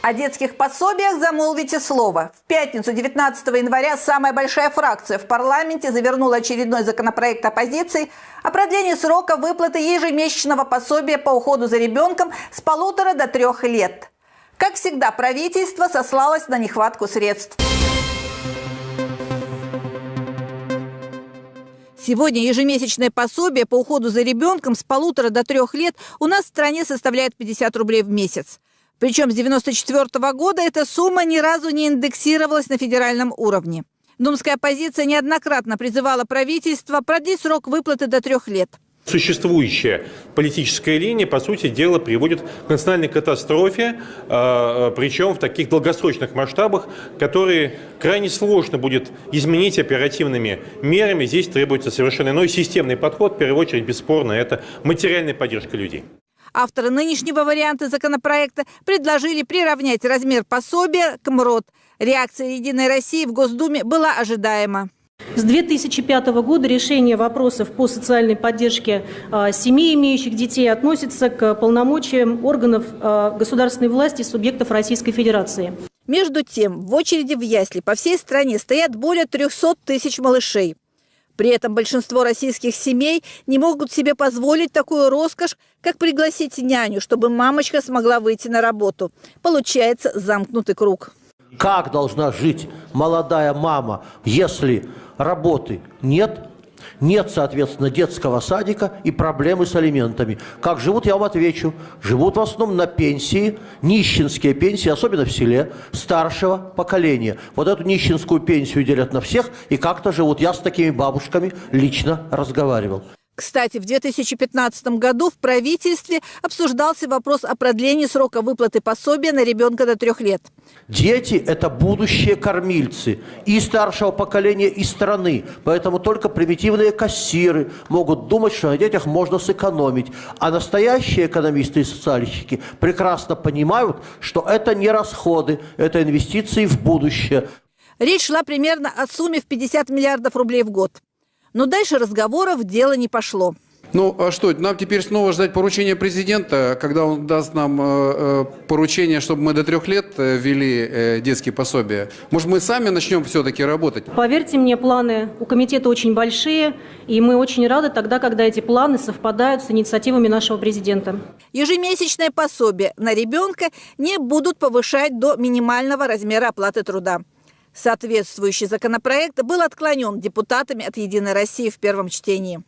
О детских пособиях замолвите слово. В пятницу 19 января самая большая фракция в парламенте завернула очередной законопроект оппозиции о продлении срока выплаты ежемесячного пособия по уходу за ребенком с полутора до трех лет. Как всегда, правительство сослалось на нехватку средств. Сегодня ежемесячное пособие по уходу за ребенком с полутора до трех лет у нас в стране составляет 50 рублей в месяц. Причем с 1994 года эта сумма ни разу не индексировалась на федеральном уровне. Думская оппозиция неоднократно призывала правительство продлить срок выплаты до трех лет. Существующая политическая линия, по сути дела, приводит к национальной катастрофе, а, причем в таких долгосрочных масштабах, которые крайне сложно будет изменить оперативными мерами. Здесь требуется совершенно иной системный подход. В первую очередь, бесспорно, это материальная поддержка людей. Авторы нынешнего варианта законопроекта предложили приравнять размер пособия к МРОД. Реакция «Единой России» в Госдуме была ожидаема. С 2005 года решение вопросов по социальной поддержке а, семей, имеющих детей, относится к полномочиям органов а, государственной власти субъектов Российской Федерации. Между тем, в очереди в ясли по всей стране стоят более 300 тысяч малышей. При этом большинство российских семей не могут себе позволить такую роскошь, как пригласить няню, чтобы мамочка смогла выйти на работу. Получается замкнутый круг. Как должна жить молодая мама, если работы нет, нет, соответственно, детского садика и проблемы с алиментами. Как живут, я вам отвечу. Живут в основном на пенсии, нищенские пенсии, особенно в селе, старшего поколения. Вот эту нищенскую пенсию делят на всех и как-то живут. Я с такими бабушками лично разговаривал. Кстати, в 2015 году в правительстве обсуждался вопрос о продлении срока выплаты пособия на ребенка до трех лет. Дети – это будущие кормильцы и старшего поколения, и страны. Поэтому только примитивные кассиры могут думать, что на детях можно сэкономить. А настоящие экономисты и социальщики прекрасно понимают, что это не расходы, это инвестиции в будущее. Речь шла примерно о сумме в 50 миллиардов рублей в год. Но дальше разговоров дело не пошло. Ну, а что, нам теперь снова ждать поручения президента, когда он даст нам э, э поручение, чтобы мы до трех лет э, ввели э, детские пособия? Может, мы сами начнем все-таки работать? Поверьте мне, планы у комитета очень большие, и мы очень рады тогда, когда эти планы совпадают с инициативами нашего президента. Ежемесячное пособие на ребенка не будут повышать до минимального размера оплаты труда. Соответствующий законопроект был отклонен депутатами от «Единой России» в первом чтении.